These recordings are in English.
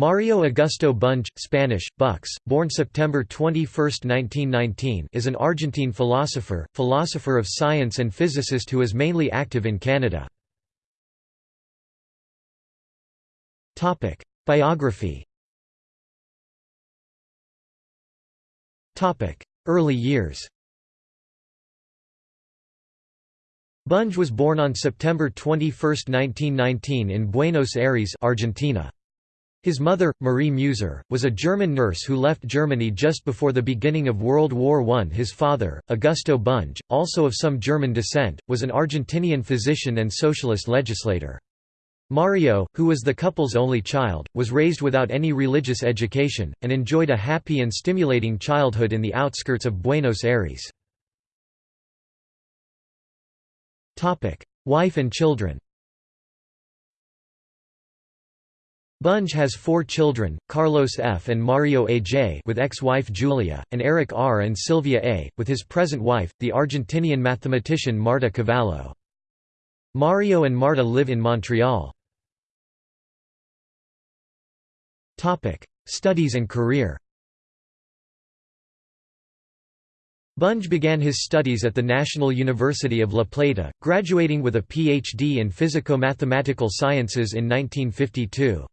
Mario Augusto Bunge, Spanish, Bux, born September 21, 1919 is an Argentine philosopher, philosopher of science and physicist who is mainly active in Canada. Biography Early years Bunge was born on September 21, 1919 in Buenos Aires Argentina. His mother, Marie Muser, was a German nurse who left Germany just before the beginning of World War I. His father, Augusto Bunge, also of some German descent, was an Argentinian physician and socialist legislator. Mario, who was the couple's only child, was raised without any religious education, and enjoyed a happy and stimulating childhood in the outskirts of Buenos Aires. Wife and children Bunge has four children, Carlos F. and Mario A. J. with ex-wife Julia, and Eric R. and Sylvia A., with his present wife, the Argentinian mathematician Marta Cavallo. Mario and Marta live in Montreal. Studies and career Bunge began his studies at the National University of La Plata, graduating with a Ph.D. in Physico-Mathematical Sciences in 1952.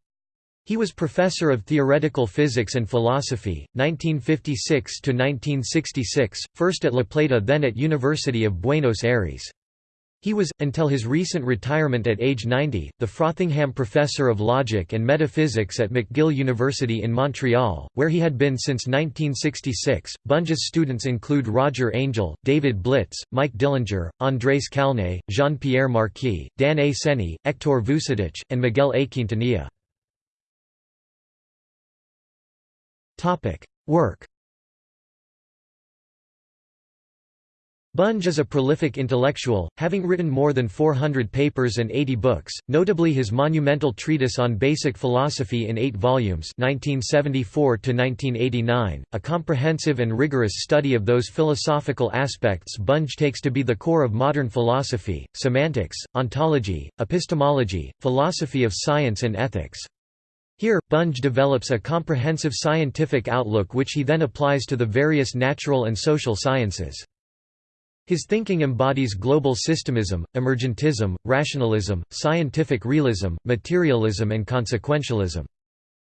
He was professor of theoretical physics and philosophy, 1956 to 1966, first at La Plata then at University of Buenos Aires. He was, until his recent retirement at age 90, the Frothingham Professor of Logic and Metaphysics at McGill University in Montreal, where he had been since 1966. Bunge's students include Roger Angel, David Blitz, Mike Dillinger, Andrés Kálnay, Jean-Pierre Marquis, Dan A. Seni, Hector Vucetich, and Miguel A. Quintanilla. Work. Bunge is a prolific intellectual, having written more than 400 papers and 80 books, notably his monumental treatise on basic philosophy in eight volumes 1974 a comprehensive and rigorous study of those philosophical aspects Bunge takes to be the core of modern philosophy, semantics, ontology, epistemology, philosophy of science and ethics. Here, Bunge develops a comprehensive scientific outlook which he then applies to the various natural and social sciences. His thinking embodies global systemism, emergentism, rationalism, scientific realism, materialism and consequentialism.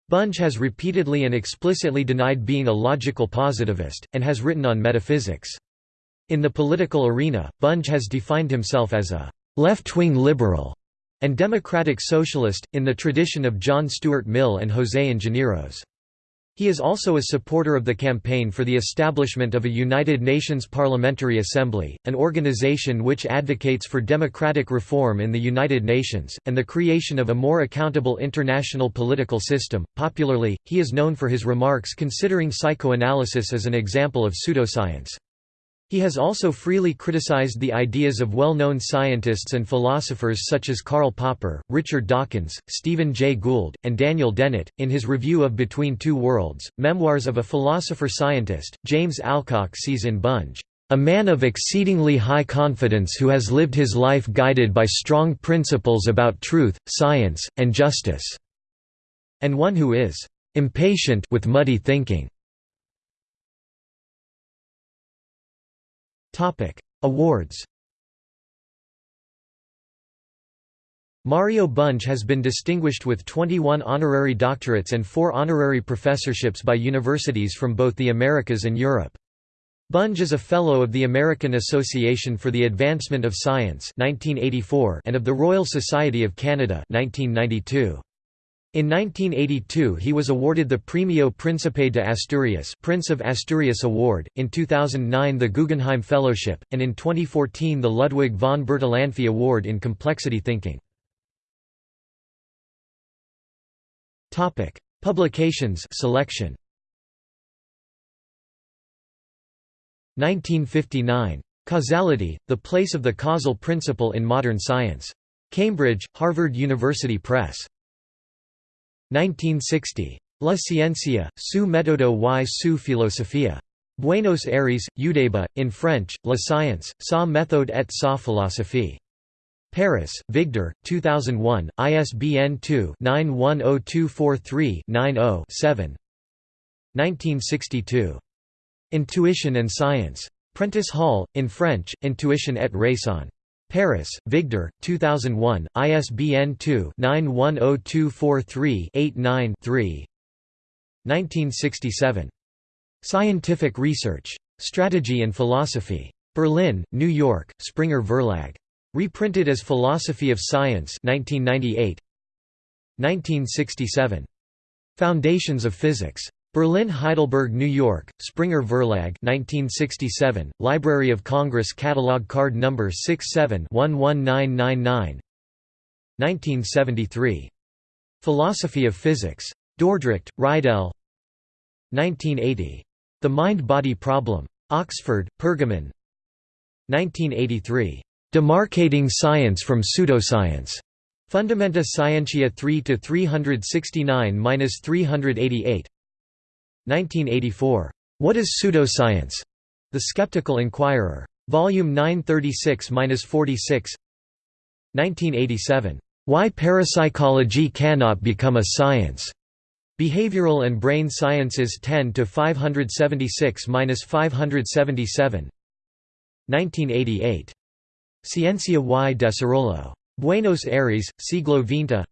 Bunge has repeatedly and explicitly denied being a logical positivist, and has written on metaphysics. In the political arena, Bunge has defined himself as a left-wing liberal and democratic socialist, in the tradition of John Stuart Mill and José Ingenieros. He is also a supporter of the campaign for the establishment of a United Nations Parliamentary Assembly, an organization which advocates for democratic reform in the United Nations, and the creation of a more accountable international political system. Popularly, he is known for his remarks considering psychoanalysis as an example of pseudoscience. He has also freely criticized the ideas of well-known scientists and philosophers such as Karl Popper, Richard Dawkins, Stephen Jay Gould, and Daniel Dennett. In his review of Between Two Worlds, Memoirs of a Philosopher-Scientist, James Alcock sees in Bunge, "...a man of exceedingly high confidence who has lived his life guided by strong principles about truth, science, and justice," and one who is "...impatient with muddy thinking." Topic: Awards. Mario Bunge has been distinguished with 21 honorary doctorates and 4 honorary professorships by universities from both the Americas and Europe. Bunge is a Fellow of the American Association for the Advancement of Science 1984 and of the Royal Society of Canada 1992. In 1982 he was awarded the Premio Príncipe de Asturias Prince of Asturias Award, in 2009 the Guggenheim Fellowship, and in 2014 the Ludwig von Bertalanffy Award in Complexity Thinking. Publications selection 1959. Causality, The Place of the Causal Principle in Modern Science. Cambridge, Harvard University Press. 1960. La ciencia, su método y su filosofía. Buenos Aires, EUDEBA, in French, La science, sa méthode et sa philosophie. Paris, Vigdor, 2001, ISBN 2-910243-90-7 1962. Intuition and Science. Prentice Hall, in French, Intuition et Raison. Paris, Vigdor, 2001, ISBN 2-910243-89-3 1967. Scientific Research. Strategy and Philosophy. Berlin, New York, Springer Verlag. Reprinted as Philosophy of Science 1998. 1967. Foundations of Physics. Berlin Heidelberg New York, Springer Verlag 1967, Library of Congress Catalog Card No. 67 11999 1973. Philosophy of Physics. Dordrecht, Reidel 1980. The Mind-Body Problem. Oxford, Pergamon 1983. Demarcating Science from Pseudoscience. Fundamenta Scientia 3 to 369-388. 1984. What is Pseudoscience? The Skeptical Inquirer. Volume 936-46 1987. Why Parapsychology Cannot Become a Science. Behavioral and Brain Sciences 10 to 576-577. 1988. Ciencia y Desarrollo. Buenos Aires, Siglo XX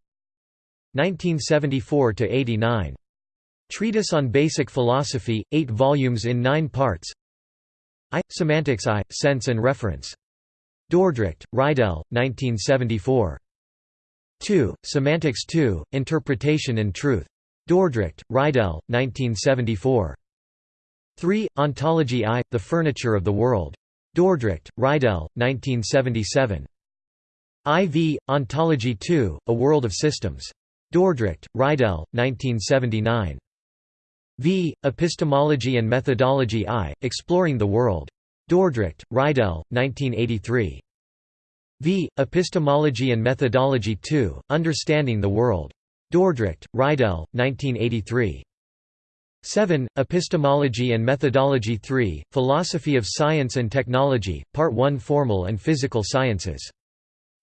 1974–89. Treatise on Basic Philosophy, 8 volumes in 9 parts I. Semantics I, Sense and Reference. Dordrecht, Reidel, 1974. 2. Semantics II, Interpretation and Truth. Dordrecht, Reidel, 1974. 3. Ontology I, The Furniture of the World. Dordrecht, Reidel, 1977. IV, Ontology II, A World of Systems. Dordrecht, Reidel, 1979. V. Epistemology and Methodology I, Exploring the World. Dordrecht, Reidel, 1983. V. Epistemology and Methodology II, Understanding the World. Dordrecht, Reidel, 1983. 7. Epistemology and Methodology 3, Philosophy of Science and Technology, Part 1 Formal and Physical Sciences.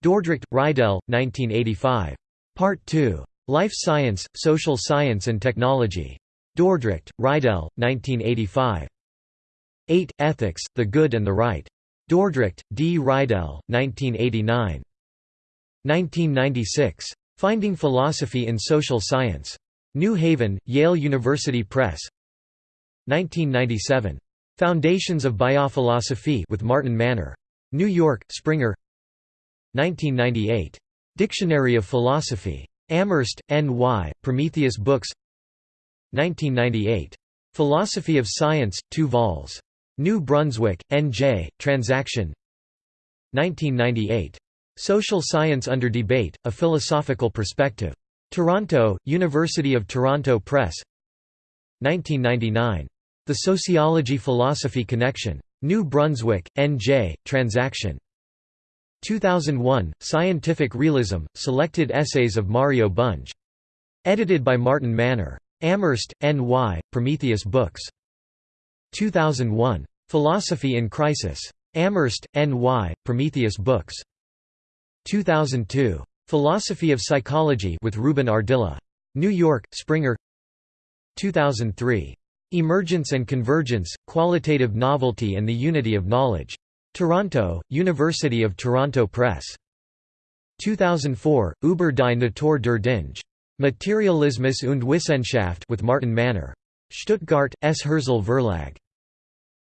Dordrecht, Reidel, 1985. Part 2. Life Science, Social Science and Technology. Dordrecht, Reidel, 1985. 8. Ethics, The Good and the Right. Dordrecht, D. Reidel, 1989. 1996. Finding Philosophy in Social Science. New Haven, Yale University Press. 1997. Foundations of Biophilosophy with Martin Mahner. New York, Springer. 1998. Dictionary of Philosophy. Amherst, N.Y., Prometheus Books 1998. Philosophy of Science, 2 vols. New Brunswick, N.J., Transaction 1998. Social Science Under Debate, A Philosophical Perspective. Toronto, University of Toronto Press 1999. The Sociology-Philosophy Connection. New Brunswick, N.J., Transaction. 2001, Scientific Realism, Selected Essays of Mario Bunge. Edited by Martin Mahner. Amherst, N.Y., Prometheus Books. 2001. Philosophy in Crisis. Amherst, N.Y., Prometheus Books. 2002. Philosophy of Psychology with Ruben Ardila. New York, Springer 2003. Emergence and Convergence, Qualitative Novelty and the Unity of Knowledge. Toronto, University of Toronto Press. 2004, Über die Natur der Dinge. Materialismus und Wissenschaft with Martin Mahner. Stuttgart, S. Hirzel Verlag.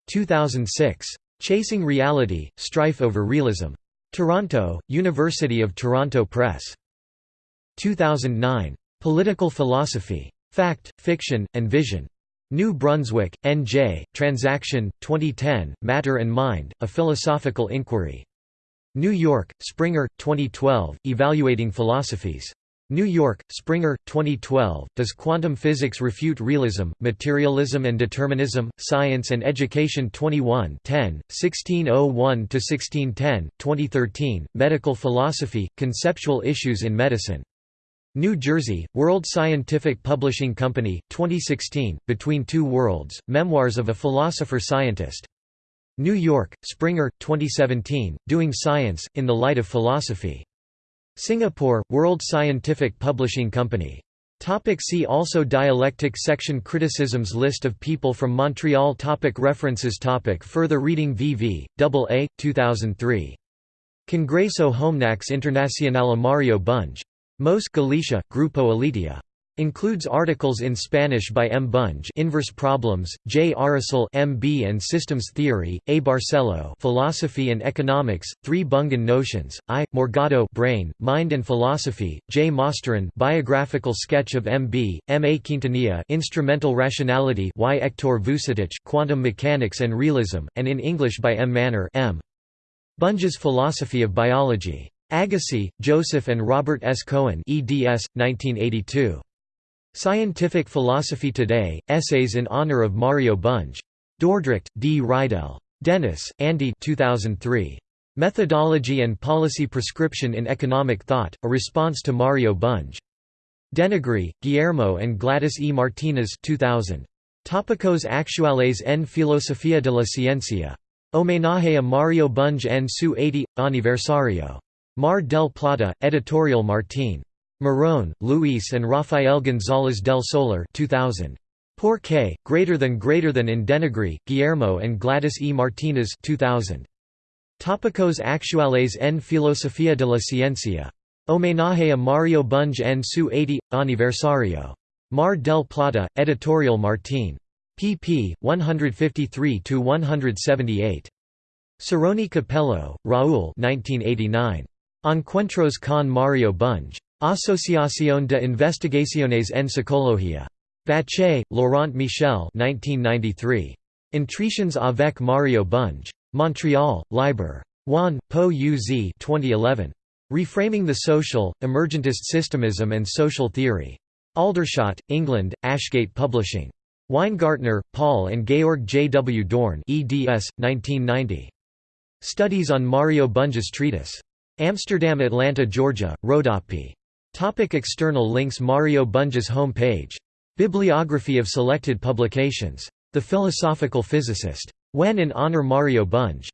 2006. Chasing Reality, Strife over Realism. Toronto, University of Toronto Press. 2009. Political Philosophy. Fact, Fiction, and Vision. New Brunswick, N.J., Transaction, 2010, Matter and Mind, A Philosophical Inquiry. New York, Springer, 2012, Evaluating Philosophies. New York, Springer, 2012, Does Quantum Physics Refute Realism, Materialism and Determinism? Science and Education 21 10, 1601–1610, 2013, Medical Philosophy, Conceptual Issues in Medicine. New Jersey, World Scientific Publishing Company, 2016, Between Two Worlds, Memoirs of a Philosopher-Scientist. New York, Springer, 2017, Doing Science, in the Light of Philosophy. Singapore, World Scientific Publishing Company. Topic see also Dialectic section Criticisms List of people from Montreal topic References topic Further reading VV, AA, 2003. Congreso Homnax Internacional Mario Bunge. Mos Galicia, Grupo Aletea. Includes articles in Spanish by M. Bunge Inverse Problems, J. Arisul MB and Systems Theory, A. Barcelo Philosophy and Economics, 3 Bungan Notions, I. Morgado Brain, Mind and Philosophy, J. Mosterin Biographical Sketch of MB, M. A. Quintanilla Instrumental Rationality Y. Hector Vucetich Quantum Mechanics and Realism, and in English by M. Mahner M. Bunge's Philosophy of Biology. Agassi, Joseph and Robert S. Cohen eds. 1982. Scientific Philosophy Today, Essays in Honor of Mario Bunge. Dordrecht, D. Reidel. Dennis, Andy 2003. Methodology and Policy Prescription in Economic Thought, a Response to Mario Bunge. Denegri, Guillermo and Gladys E. Martinez 2000. Tópicos actuales en Filosofía de la Ciencia. Homenaje a Mario Bunge en su 80 aniversario. Mar del Plata, Editorial Martín. Marrone, Luis and Rafael González del Solar 2000. Por qué, greater than greater than in Denegri, Guillermo and Gladys E. Martinez 2000. Tópicos actuales en Filosofía de la Ciencia. Homenaje a Mario Bunge en su 80 aniversario. Mar del Plata, Editorial Martín. pp. 153–178. Cerroni Capello, Raúl 1989. Encuentros con Mario Bunge. Asociación de Investigaciones en Psicología. Bache, Laurent Michel 1993. Entretiens avec Mario Bunge. Montreal, Liber. Juan, Po Uz 2011. Reframing the Social, Emergentist Systemism and Social Theory. Aldershot, England, Ashgate Publishing. Weingartner, Paul and Georg J. W. Dorn eds. 1990. Studies on Mario Bunge's Treatise. Amsterdam Atlanta Georgia, Rodopi. Topic external links Mario Bunge's home page. Bibliography of selected publications. The Philosophical Physicist. When in honor Mario Bunge.